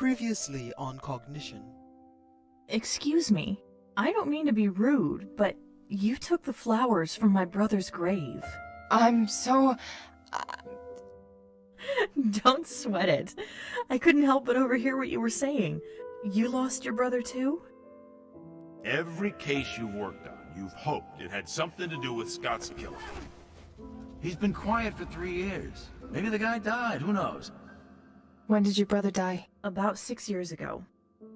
Previously on Cognition. Excuse me. I don't mean to be rude, but you took the flowers from my brother's grave. I'm so... Uh, don't sweat it. I couldn't help but overhear what you were saying. You lost your brother too? Every case you've worked on, you've hoped it had something to do with Scott's killing. He's been quiet for three years. Maybe the guy died, who knows? When did your brother die? About six years ago.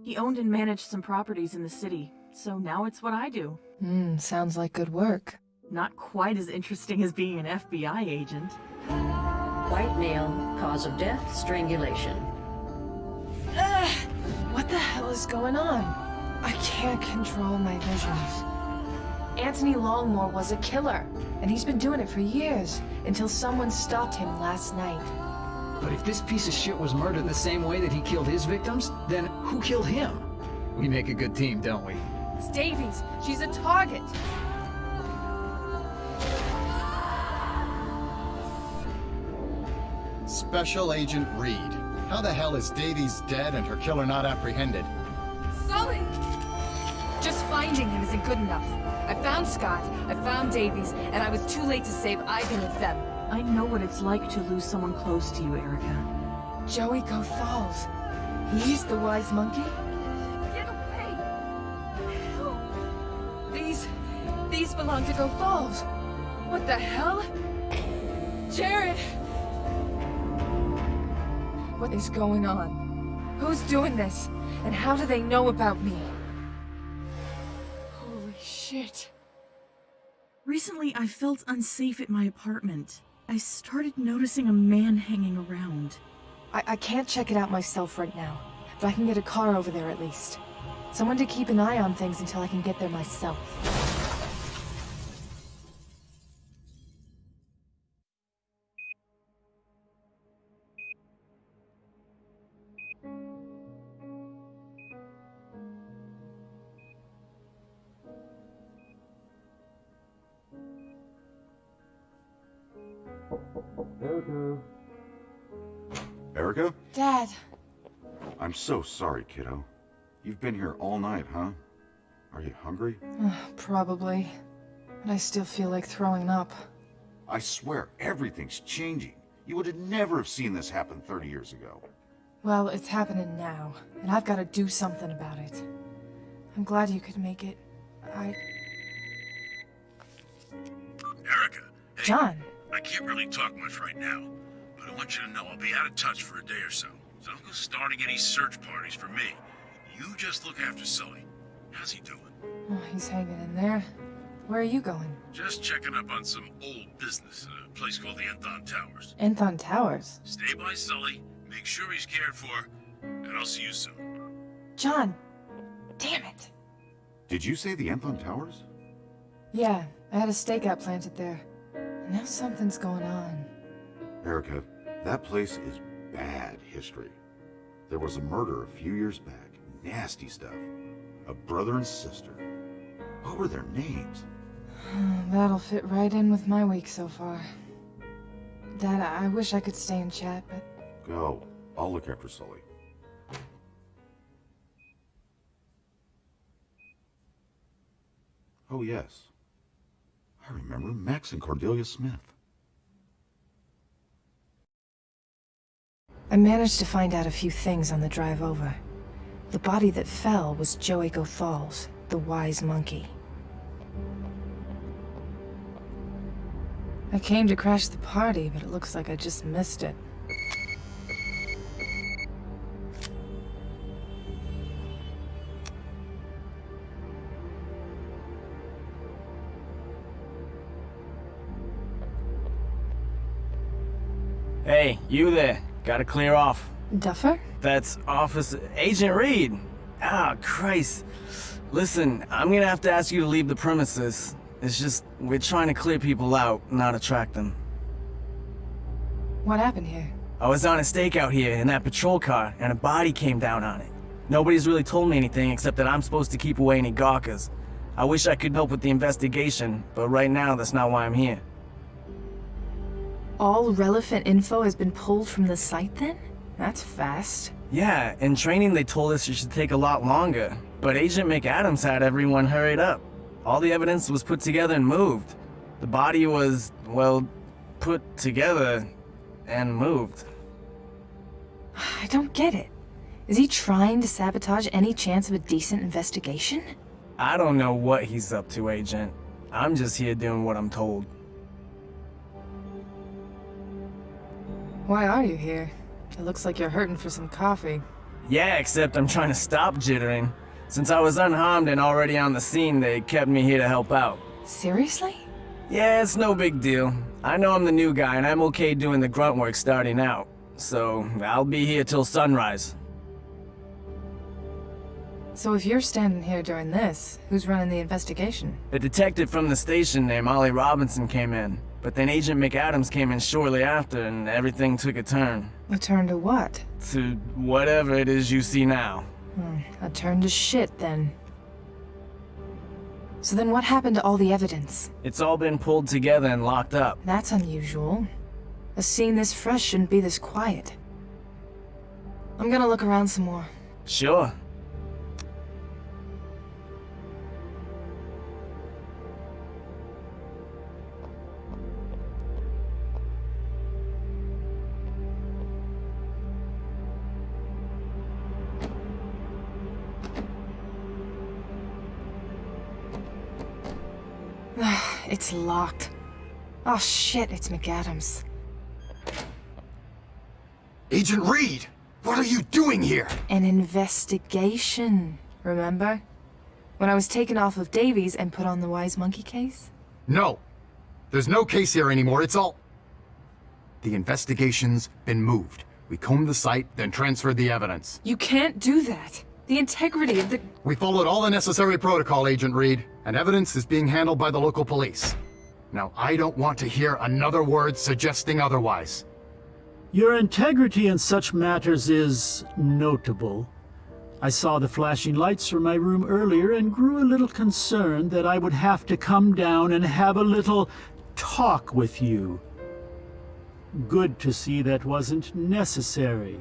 He owned and managed some properties in the city, so now it's what I do. Hmm, sounds like good work. Not quite as interesting as being an FBI agent. White male, cause of death, strangulation. Ugh, what the hell is going on? I can't control my visions. Anthony Longmore was a killer, and he's been doing it for years, until someone stopped him last night. But if this piece of shit was murdered the same way that he killed his victims, then who killed him? We make a good team, don't we? It's Davies. She's a target. Special Agent Reed. How the hell is Davies dead and her killer not apprehended? Sully! Just finding him isn't good enough. I found Scott, I found Davies, and I was too late to save either of them. I know what it's like to lose someone close to you, Erica. Joey Gothalls. He's the wise monkey? Get away! Help! These... these belong to Gothalls. What the hell? Jared! What is going on? Who's doing this? And how do they know about me? Holy shit. Recently, I felt unsafe at my apartment. I started noticing a man hanging around. I, I can't check it out myself right now, but I can get a car over there at least. Someone to keep an eye on things until I can get there myself. I'm so sorry, kiddo. You've been here all night, huh? Are you hungry? probably. But I still feel like throwing up. I swear, everything's changing. You would have never have seen this happen 30 years ago. Well, it's happening now, and I've got to do something about it. I'm glad you could make it. I... Erica, hey, John! I can't really talk much right now, but I want you to know I'll be out of touch for a day or so. So don't go starting any search parties for me. You just look after Sully. How's he doing? Oh, he's hanging in there. Where are you going? Just checking up on some old business in a place called the Enthon Towers. Enthon Towers. Stay by Sully, make sure he's cared for, and I'll see you soon. John! Damn it! Did you say the Enthon Towers? Yeah, I had a stakeout planted there. And now something's going on. Erica, that place is bad history. There was a murder a few years back. Nasty stuff. A brother and sister. What were their names? That'll fit right in with my week so far. Dad, I wish I could stay and chat, but Go. I'll look after Sully. Oh, yes. I remember Max and Cordelia Smith. I managed to find out a few things on the drive over. The body that fell was Joey Gothalls, the wise monkey. I came to crash the party, but it looks like I just missed it. Hey, you there. Gotta clear off. Duffer? That's Officer Agent Reed. Ah, Christ. Listen, I'm gonna have to ask you to leave the premises. It's just, we're trying to clear people out, not attract them. What happened here? I was on a stakeout here in that patrol car, and a body came down on it. Nobody's really told me anything except that I'm supposed to keep away any gawkers. I wish I could help with the investigation, but right now that's not why I'm here. All relevant info has been pulled from the site then? That's fast. Yeah, in training they told us it should take a lot longer, but Agent McAdams had everyone hurried up. All the evidence was put together and moved. The body was, well, put together and moved. I don't get it. Is he trying to sabotage any chance of a decent investigation? I don't know what he's up to, Agent. I'm just here doing what I'm told. Why are you here? It looks like you're hurting for some coffee. Yeah, except I'm trying to stop jittering. Since I was unharmed and already on the scene, they kept me here to help out. Seriously? Yeah, it's no big deal. I know I'm the new guy and I'm okay doing the grunt work starting out. So, I'll be here till sunrise. So if you're standing here during this, who's running the investigation? A detective from the station named Ollie Robinson came in, but then Agent McAdams came in shortly after and everything took a turn. A turn to what? To whatever it is you see now. Hmm, a turn to shit, then. So then what happened to all the evidence? It's all been pulled together and locked up. That's unusual. A scene this fresh shouldn't be this quiet. I'm gonna look around some more. Sure. It's locked. Oh shit, it's McAdams. Agent Reed! What are you doing here? An investigation, remember? When I was taken off of Davies and put on the Wise Monkey case? No. There's no case here anymore, it's all... The investigation's been moved. We combed the site, then transferred the evidence. You can't do that. The integrity of the... We followed all the necessary protocol, Agent Reed, and evidence is being handled by the local police. Now, I don't want to hear another word suggesting otherwise. Your integrity in such matters is notable. I saw the flashing lights from my room earlier and grew a little concerned that I would have to come down and have a little talk with you. Good to see that wasn't necessary.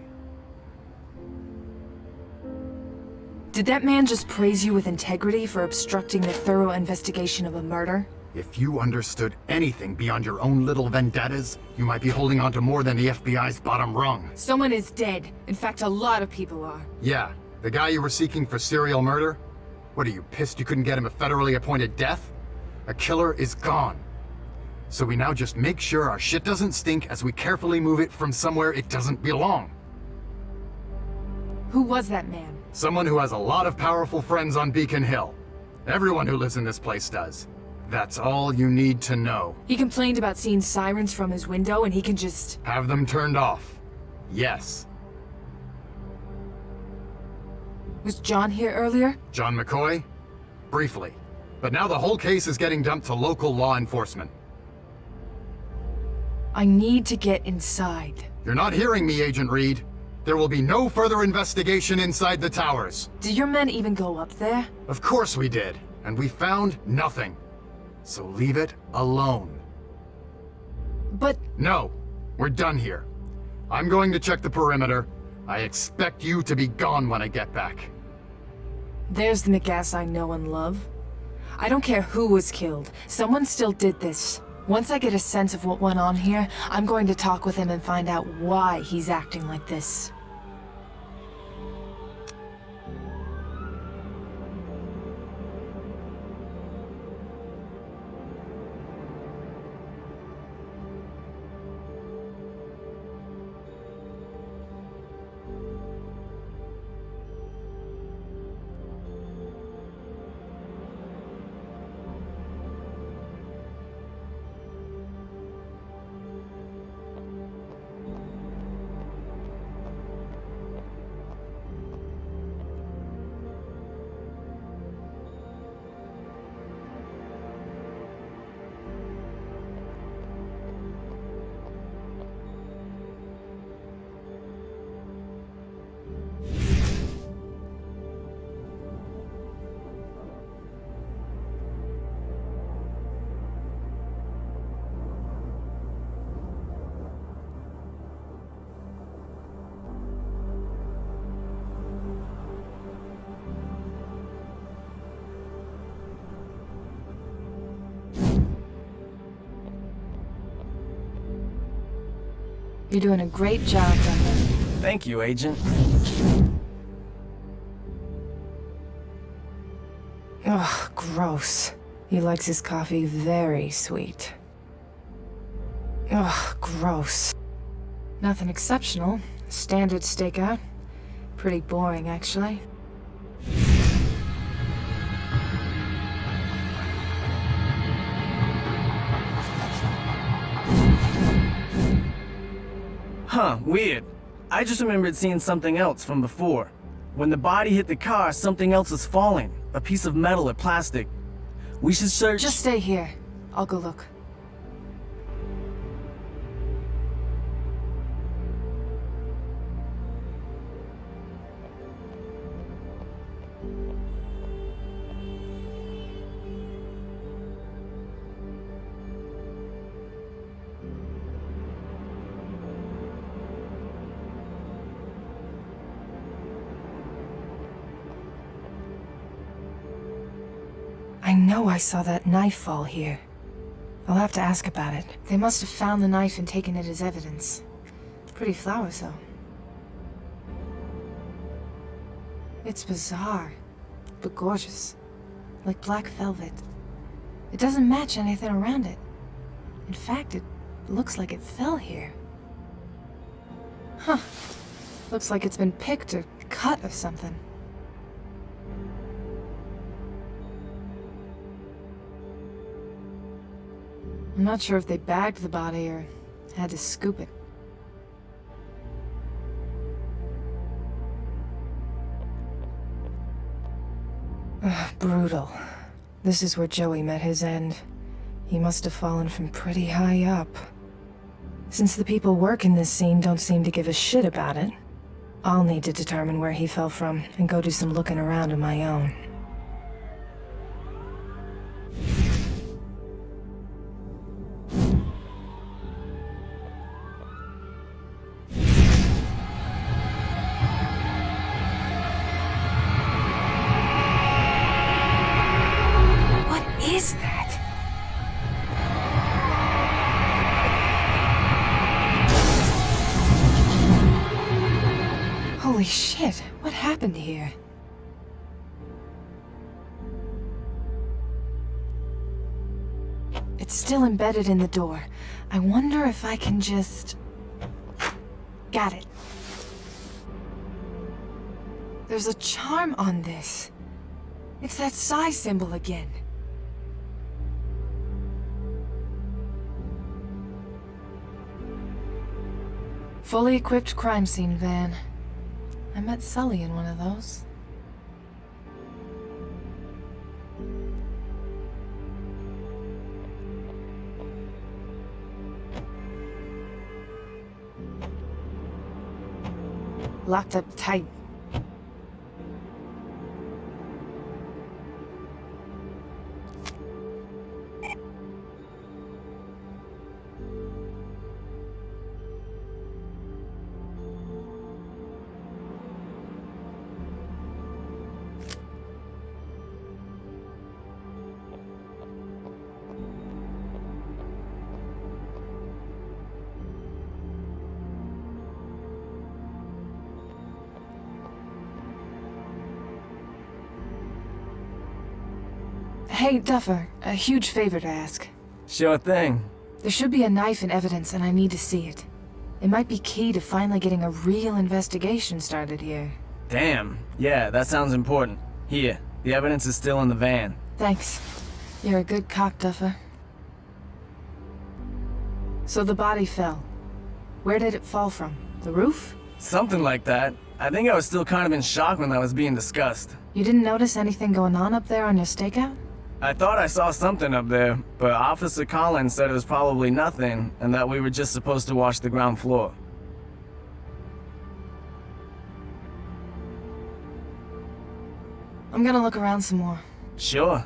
Did that man just praise you with integrity for obstructing the thorough investigation of a murder? If you understood anything beyond your own little vendettas, you might be holding on to more than the FBI's bottom rung. Someone is dead. In fact, a lot of people are. Yeah, the guy you were seeking for serial murder? What are you, pissed you couldn't get him a federally appointed death? A killer is gone. So we now just make sure our shit doesn't stink as we carefully move it from somewhere it doesn't belong. Who was that man? Someone who has a lot of powerful friends on Beacon Hill. Everyone who lives in this place does. That's all you need to know. He complained about seeing sirens from his window and he can just... Have them turned off. Yes. Was John here earlier? John McCoy? Briefly. But now the whole case is getting dumped to local law enforcement. I need to get inside. You're not hearing me, Agent Reed. There will be no further investigation inside the towers. Did your men even go up there? Of course we did. And we found nothing. So leave it alone. But... No. We're done here. I'm going to check the perimeter. I expect you to be gone when I get back. There's the McGass I know and love. I don't care who was killed. Someone still did this. Once I get a sense of what went on here, I'm going to talk with him and find out why he's acting like this. You're doing a great job, Duffer. Thank you, Agent. Ugh, gross. He likes his coffee very sweet. Ugh, gross. Nothing exceptional. Standard stakeout. Pretty boring, actually. Huh, weird. I just remembered seeing something else from before. When the body hit the car, something else was falling. A piece of metal or plastic. We should search- Just stay here. I'll go look. I saw that knife fall here. I'll have to ask about it. They must have found the knife and taken it as evidence. Pretty flowers, though. It's bizarre, but gorgeous. Like black velvet. It doesn't match anything around it. In fact, it looks like it fell here. Huh. Looks like it's been picked or cut or something. I'm not sure if they bagged the body or had to scoop it. Ugh, brutal. This is where Joey met his end. He must have fallen from pretty high up. Since the people working this scene don't seem to give a shit about it, I'll need to determine where he fell from and go do some looking around of my own. Embedded in the door. I wonder if I can just... Got it. There's a charm on this. It's that psi symbol again. Fully equipped crime scene van. I met Sully in one of those. Locked up tight. Hey, Duffer, a huge favor to ask. Sure thing. There should be a knife in evidence and I need to see it. It might be key to finally getting a real investigation started here. Damn. Yeah, that sounds important. Here, the evidence is still in the van. Thanks. You're a good cop, Duffer. So the body fell. Where did it fall from? The roof? Something like that. I think I was still kind of in shock when that was being discussed. You didn't notice anything going on up there on your stakeout? I thought I saw something up there, but Officer Collins said it was probably nothing, and that we were just supposed to watch the ground floor. I'm gonna look around some more. Sure.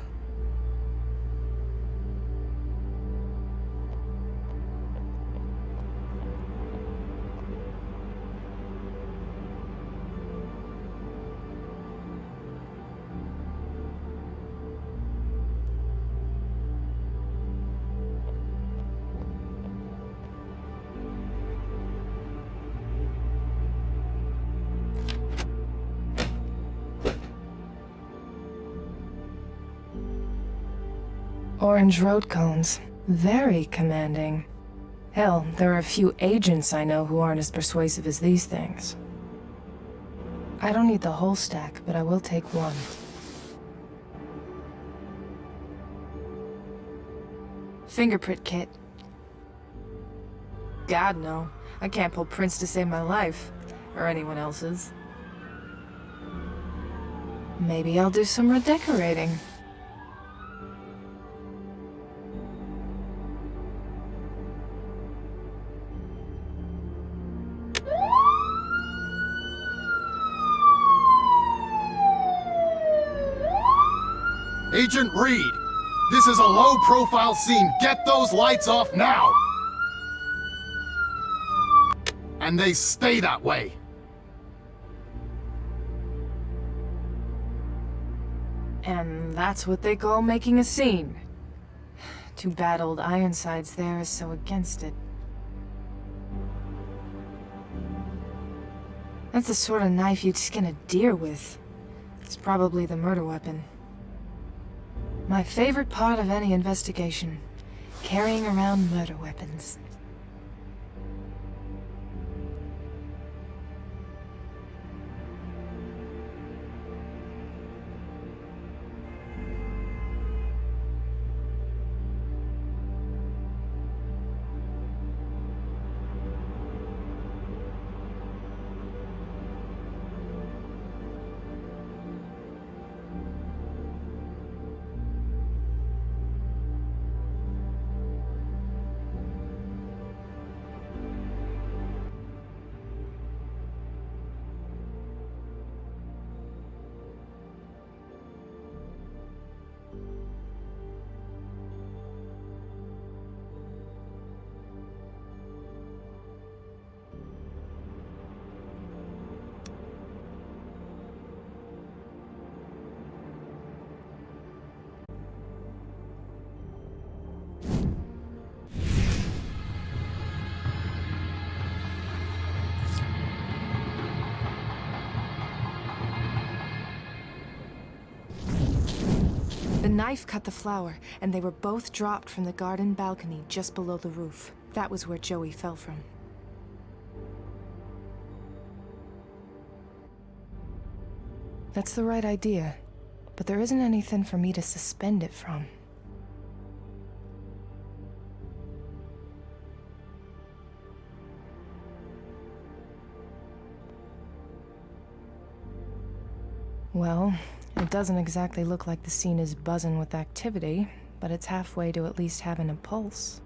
Orange road cones. Very commanding. Hell, there are a few agents I know who aren't as persuasive as these things. I don't need the whole stack, but I will take one. Fingerprint kit. God, no. I can't pull prints to save my life. Or anyone else's. Maybe I'll do some redecorating. Agent Reed, this is a low-profile scene. Get those lights off now! And they stay that way. And that's what they call making a scene. Too bad old Ironside's there is so against it. That's the sort of knife you'd skin a deer with. It's probably the murder weapon. My favorite part of any investigation. Carrying around murder weapons. Knife cut the flower, and they were both dropped from the garden balcony just below the roof. That was where Joey fell from. That's the right idea, but there isn't anything for me to suspend it from. Well, it doesn't exactly look like the scene is buzzing with activity, but it's halfway to at least having a pulse.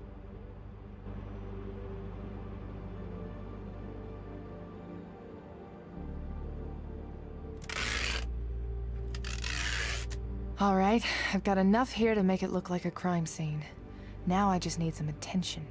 Alright, I've got enough here to make it look like a crime scene. Now I just need some attention.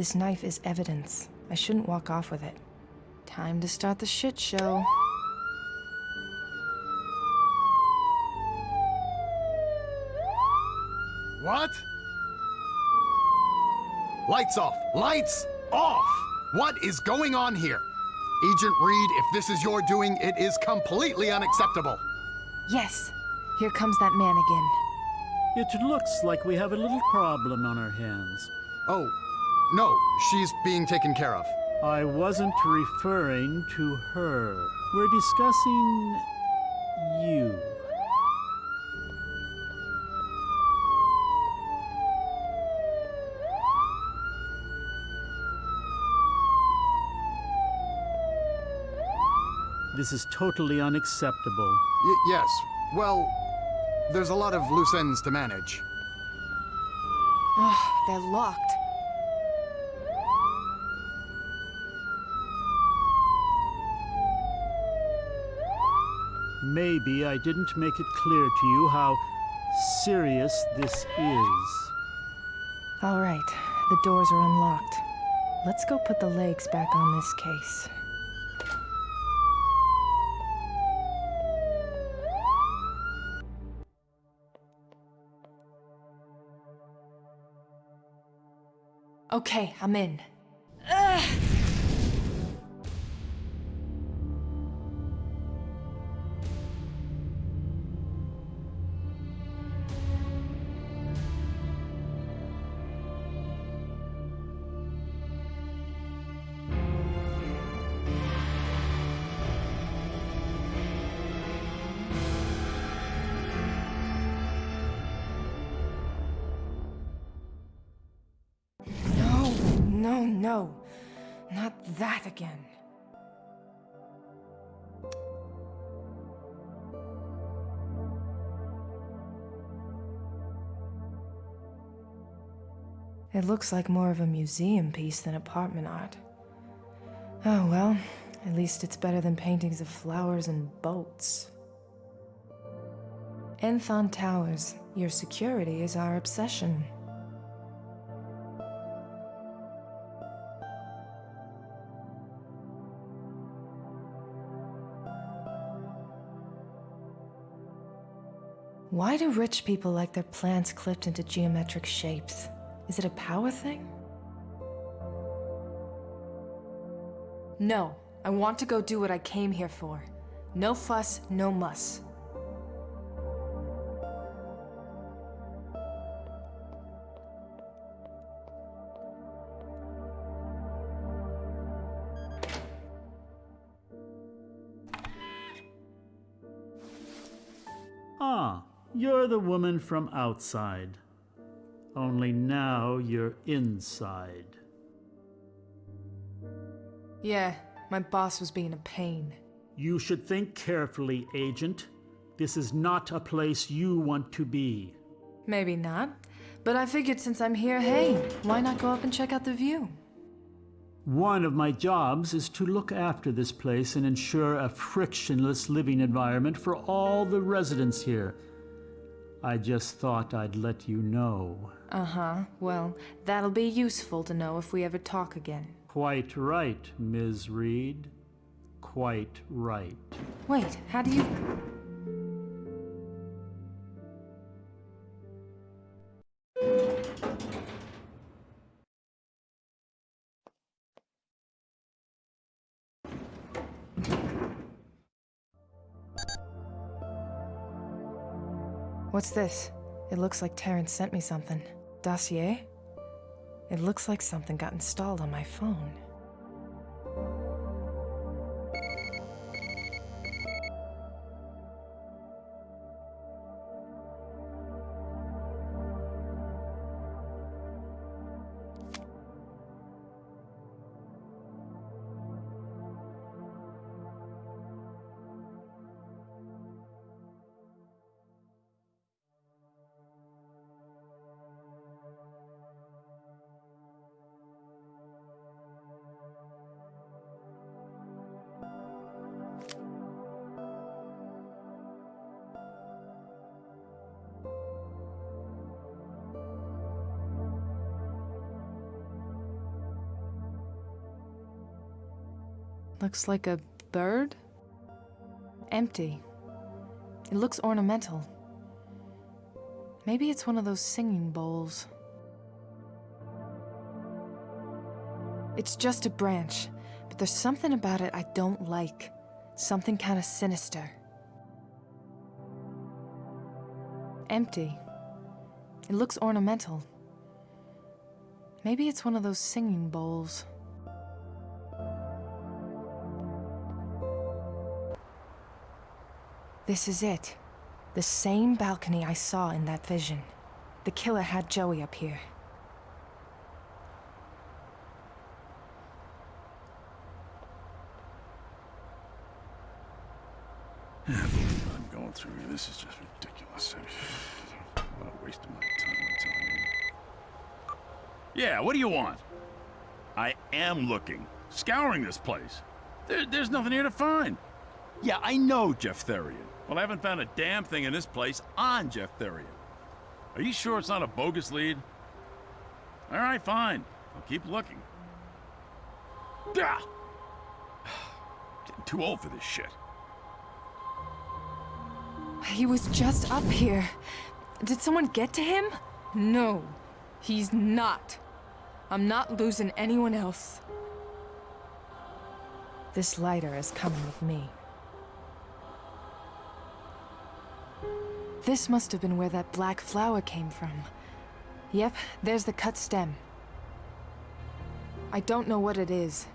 This knife is evidence. I shouldn't walk off with it. Time to start the shit show. What? Lights off! Lights off! What is going on here? Agent Reed, if this is your doing, it is completely unacceptable. Yes, here comes that man again. It looks like we have a little problem on our hands. Oh, no, she's being taken care of. I wasn't referring to her. We're discussing you. This is totally unacceptable. Y yes, well, there's a lot of loose ends to manage. Ugh, they're locked. Maybe I didn't make it clear to you how serious this is. All right. The doors are unlocked. Let's go put the legs back on this case. Okay, I'm in. Ugh. That again. It looks like more of a museum piece than apartment art. Oh well, at least it's better than paintings of flowers and boats. Enthon Towers, your security is our obsession. Why do rich people like their plants clipped into geometric shapes? Is it a power thing? No, I want to go do what I came here for. No fuss, no muss. Ah, you're the woman from outside. Only now you're inside. Yeah, my boss was being a pain. You should think carefully, Agent. This is not a place you want to be. Maybe not. But I figured since I'm here, hey, why not go up and check out the view? One of my jobs is to look after this place and ensure a frictionless living environment for all the residents here. I just thought I'd let you know. Uh huh. Well, that'll be useful to know if we ever talk again. Quite right, Ms. Reed. Quite right. Wait, how do you. What's this? It looks like Terrence sent me something. Dossier? It looks like something got installed on my phone. Looks like a bird? Empty. It looks ornamental. Maybe it's one of those singing bowls. It's just a branch, but there's something about it I don't like. Something kind of sinister. Empty. It looks ornamental. Maybe it's one of those singing bowls. This is it. The same balcony I saw in that vision. The killer had Joey up here. I'm going through here. This is just ridiculous. A waste of my time, I'm. Yeah, what do you want? I am looking, scouring this place. There, there's nothing here to find. Yeah, I know Jeff Therian. Well, I haven't found a damn thing in this place on Jeff Therian. Are you sure it's not a bogus lead? All right, fine. I'll keep looking. Ah! Getting too old for this shit. He was just up here. Did someone get to him? No, he's not. I'm not losing anyone else. This lighter is coming with me. This must have been where that black flower came from. Yep, there's the cut stem. I don't know what it is.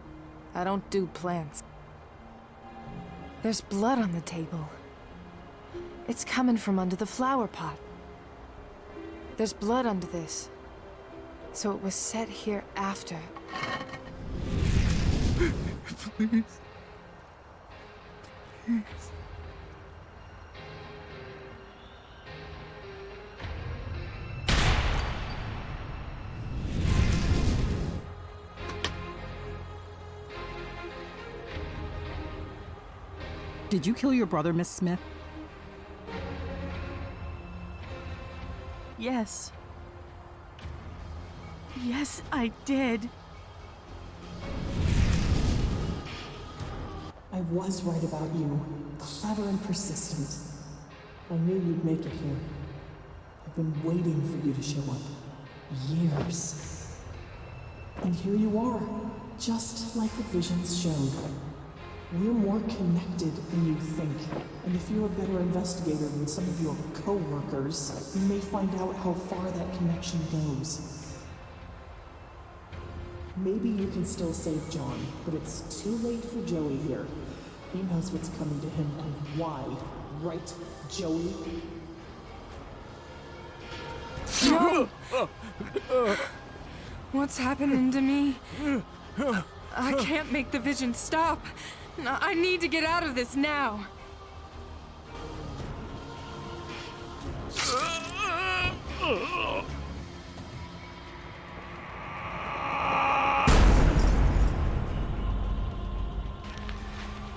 I don't do plants. There's blood on the table. It's coming from under the flower pot. There's blood under this. So it was set here after. Please. Please. Did you kill your brother, Miss Smith? Yes. Yes, I did. I was right about you. Clever and persistent. I knew you'd make it here. I've been waiting for you to show up. Years. And here you are, just like the visions showed. We're more connected than you think, and if you're a better investigator than some of your co-workers, you may find out how far that connection goes. Maybe you can still save John, but it's too late for Joey here. He knows what's coming to him and why. Right, Joey? No! What's happening to me? I can't make the vision stop. I need to get out of this now.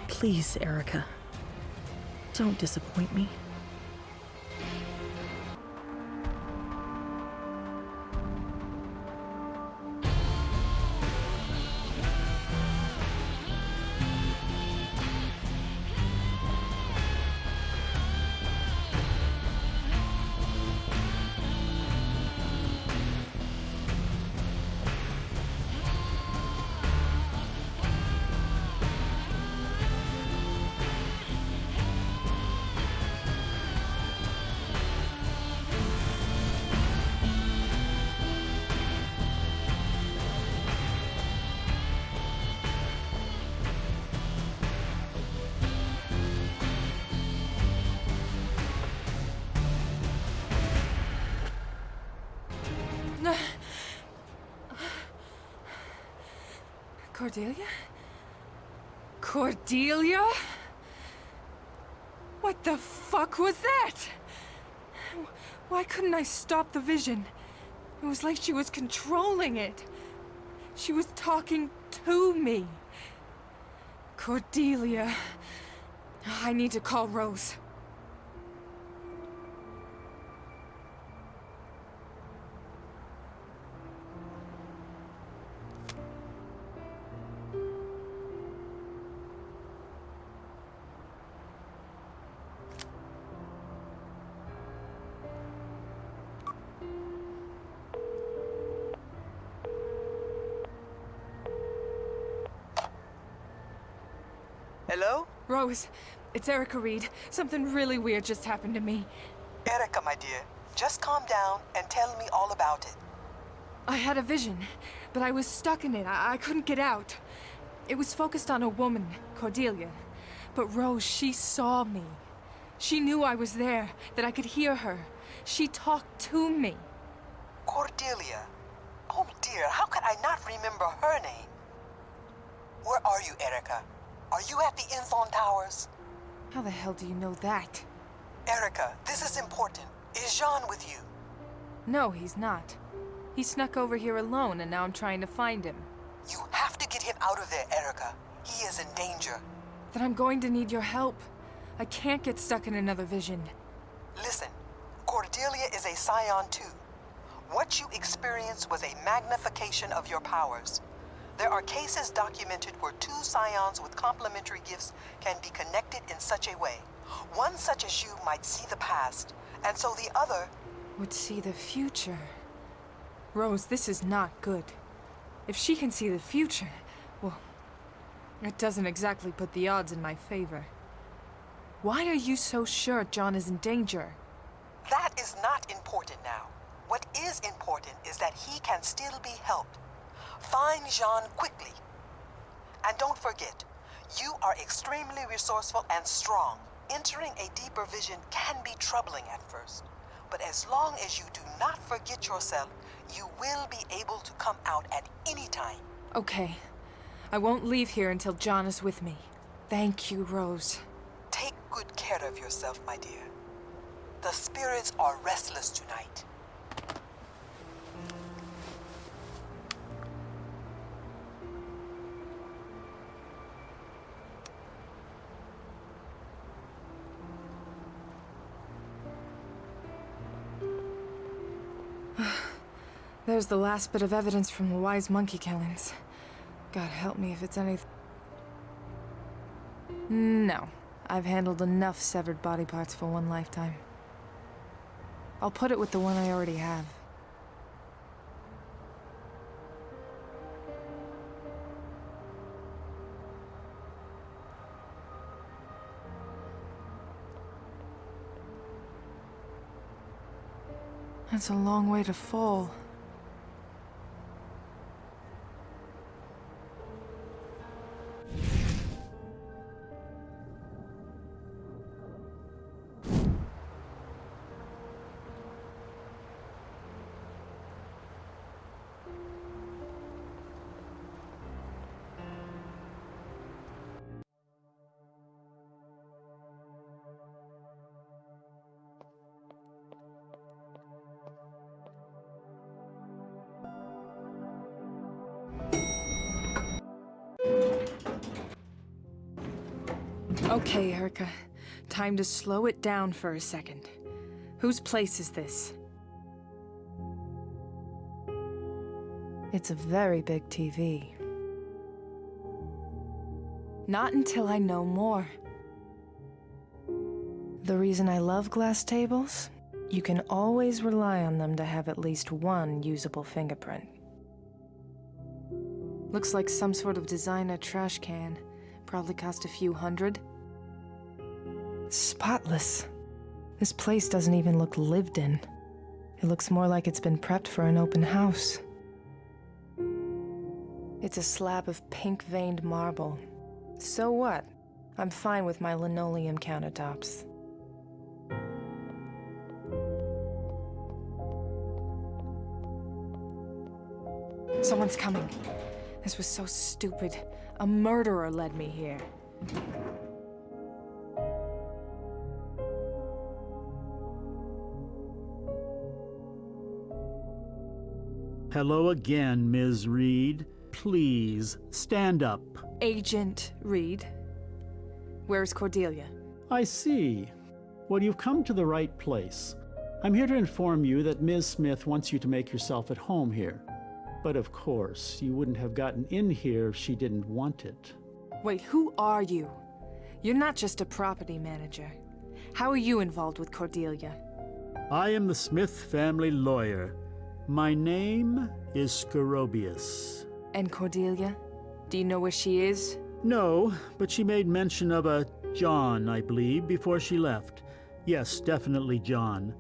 Please, Erica. Don't disappoint me. Cordelia? Cordelia? What the fuck was that? Why couldn't I stop the vision? It was like she was controlling it. She was talking to me. Cordelia. I need to call Rose. Hello? Rose, it's Erica Reed. Something really weird just happened to me. Erica, my dear, just calm down and tell me all about it. I had a vision, but I was stuck in it. I, I couldn't get out. It was focused on a woman, Cordelia. But Rose, she saw me. She knew I was there, that I could hear her. She talked to me. Cordelia? Oh dear, how could I not remember her name? Where are you, Erica? Are you at the Inthorn Towers? How the hell do you know that? Erica, this is important. Is John with you? No, he's not. He snuck over here alone, and now I'm trying to find him. You have to get him out of there, Erica. He is in danger. Then I'm going to need your help. I can't get stuck in another vision. Listen, Cordelia is a Scion too. What you experienced was a magnification of your powers. There are cases documented where two Scions with complementary gifts can be connected in such a way. One such as you might see the past, and so the other... Would see the future. Rose, this is not good. If she can see the future, well, it doesn't exactly put the odds in my favor. Why are you so sure John is in danger? That is not important now. What is important is that he can still be helped. Find John quickly. And don't forget, you are extremely resourceful and strong. Entering a deeper vision can be troubling at first. But as long as you do not forget yourself, you will be able to come out at any time. Okay. I won't leave here until John is with me. Thank you, Rose. Take good care of yourself, my dear. The spirits are restless tonight. There's the last bit of evidence from the wise monkey killings. God help me if it's anything. No. I've handled enough severed body parts for one lifetime. I'll put it with the one I already have. That's a long way to fall. Okay, Erica. Time to slow it down for a second. Whose place is this? It's a very big TV. Not until I know more. The reason I love glass tables? You can always rely on them to have at least one usable fingerprint. Looks like some sort of designer trash can. Probably cost a few hundred. Spotless. This place doesn't even look lived in. It looks more like it's been prepped for an open house. It's a slab of pink-veined marble. So what? I'm fine with my linoleum countertops. Someone's coming. This was so stupid. A murderer led me here. Hello again, Ms. Reed. Please, stand up. Agent Reed. Where's Cordelia? I see. Well, you've come to the right place. I'm here to inform you that Ms. Smith wants you to make yourself at home here. But of course, you wouldn't have gotten in here if she didn't want it. Wait, who are you? You're not just a property manager. How are you involved with Cordelia? I am the Smith family lawyer. My name is Scorobius. And Cordelia? Do you know where she is? No, but she made mention of a John, I believe, before she left. Yes, definitely John.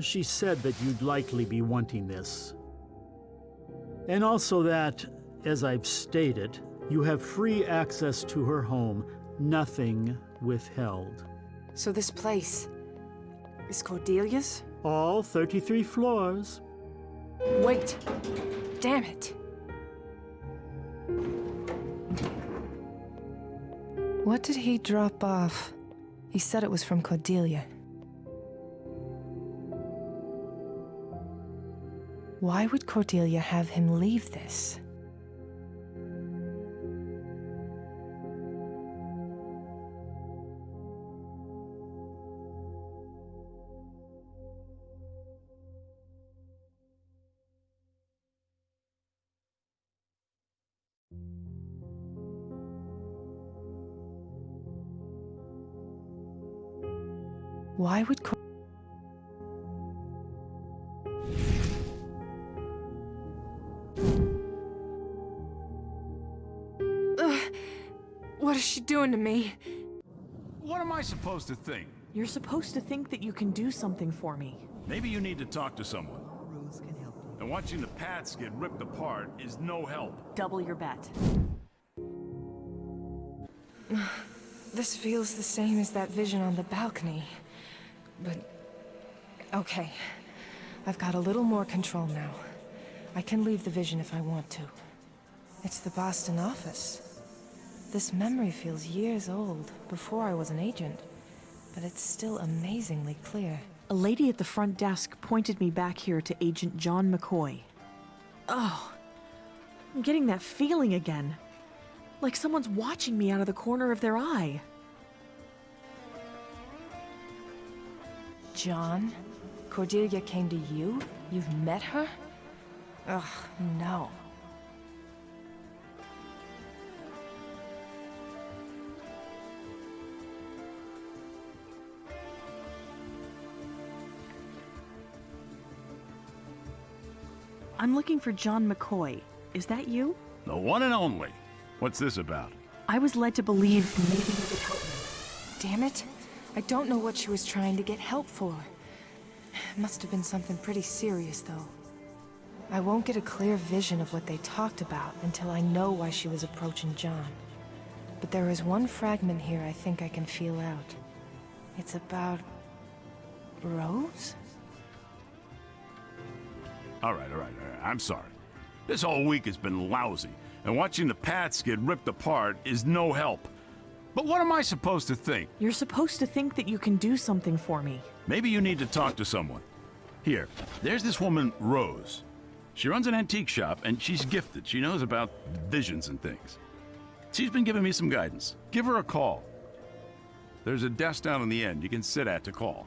She said that you'd likely be wanting this. And also that, as I've stated, you have free access to her home, nothing withheld. So this place is Cordelia's? All 33 floors. Wait! Damn it! What did he drop off? He said it was from Cordelia. Why would Cordelia have him leave this? Why would... Ugh. What is she doing to me? What am I supposed to think? You're supposed to think that you can do something for me. Maybe you need to talk to someone. Rose can help you. And watching the Pats get ripped apart is no help. Double your bet. This feels the same as that vision on the balcony. But... Okay. I've got a little more control now. I can leave the vision if I want to. It's the Boston office. This memory feels years old, before I was an agent. But it's still amazingly clear. A lady at the front desk pointed me back here to Agent John McCoy. Oh, I'm getting that feeling again. Like someone's watching me out of the corner of their eye. John? Cordelia came to you? You've met her? Ugh, no. I'm looking for John McCoy. Is that you? The one and only. What's this about? I was led to believe maybe you could help me. Damn it. I don't know what she was trying to get help for. It Must have been something pretty serious, though. I won't get a clear vision of what they talked about until I know why she was approaching John. But there is one fragment here I think I can feel out. It's about... Rose? All right, all right, all right. I'm sorry. This whole week has been lousy, and watching the Pats get ripped apart is no help. But what am I supposed to think? You're supposed to think that you can do something for me. Maybe you need to talk to someone. Here, there's this woman, Rose. She runs an antique shop, and she's gifted. She knows about visions and things. She's been giving me some guidance. Give her a call. There's a desk down in the end you can sit at to call.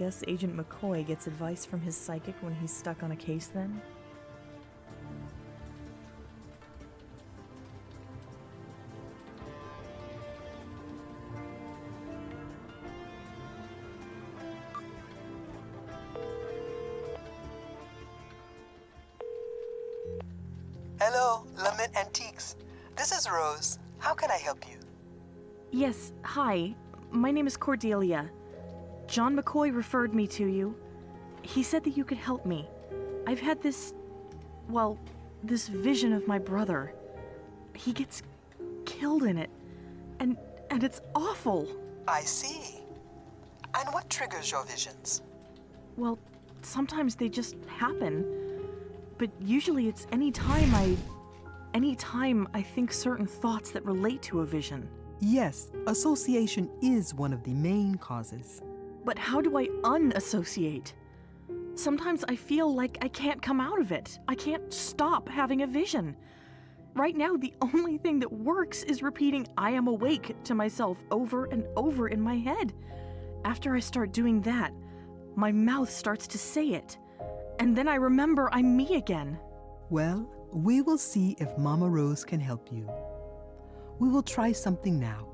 Guess Agent McCoy gets advice from his psychic when he's stuck on a case then? Hello, Lament Antiques. This is Rose. How can I help you? Yes, hi. My name is Cordelia. John McCoy referred me to you. He said that you could help me. I've had this. well, this vision of my brother. He gets killed in it. And. and it's awful. I see. And what triggers your visions? Well, sometimes they just happen. But usually it's any time I. any time I think certain thoughts that relate to a vision. Yes, association is one of the main causes. But how do I unassociate? Sometimes I feel like I can't come out of it. I can't stop having a vision. Right now, the only thing that works is repeating I am awake to myself over and over in my head. After I start doing that, my mouth starts to say it. And then I remember I'm me again. Well, we will see if Mama Rose can help you. We will try something now.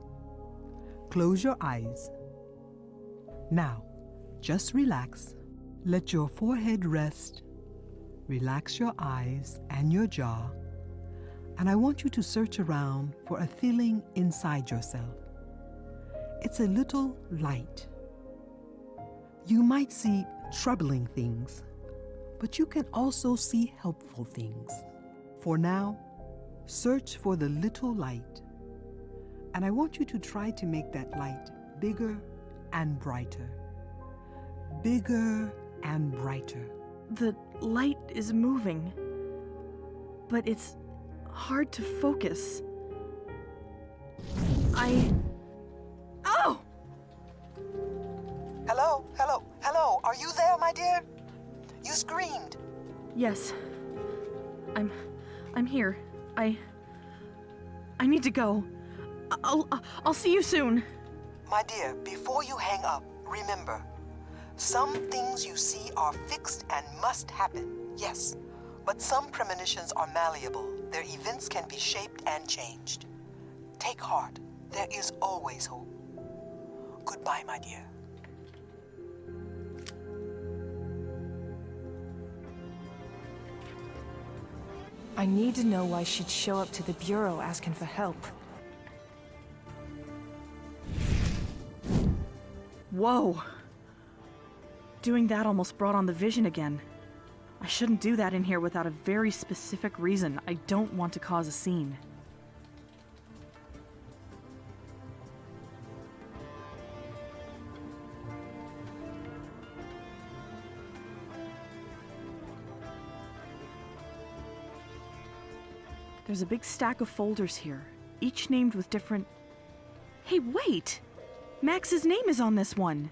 Close your eyes. Now, just relax. Let your forehead rest. Relax your eyes and your jaw. And I want you to search around for a feeling inside yourself. It's a little light. You might see troubling things, but you can also see helpful things. For now, search for the little light. And I want you to try to make that light bigger and brighter. Bigger and brighter. The light is moving, but it's hard to focus. I... Oh! Hello, hello, hello, are you there, my dear? You screamed. Yes. I'm... I'm here. I... I need to go. I'll... I'll see you soon. My dear, before you hang up, remember some things you see are fixed and must happen, yes. But some premonitions are malleable. Their events can be shaped and changed. Take heart. There is always hope. Goodbye, my dear. I need to know why she'd show up to the Bureau asking for help. Whoa. Doing that almost brought on the vision again. I shouldn't do that in here without a very specific reason. I don't want to cause a scene. There's a big stack of folders here, each named with different... Hey, wait! Max's name is on this one!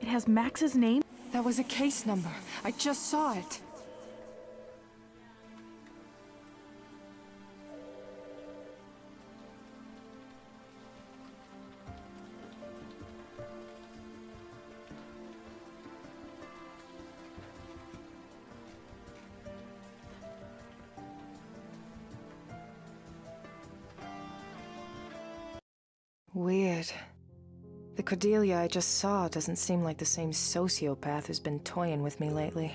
It has Max's name? That was a case number. I just saw it. Cordelia I just saw doesn't seem like the same sociopath who's been toying with me lately.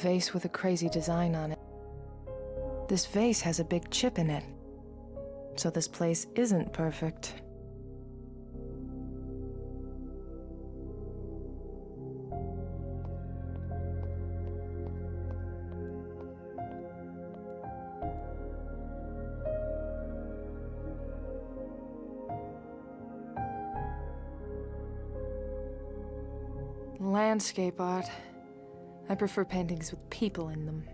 Vase with a crazy design on it. This vase has a big chip in it. So this place isn't perfect. Landscape art. Prefer paintings with people in them.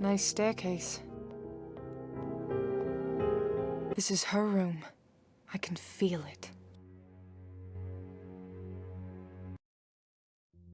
Nice staircase. This is her room. I can feel it.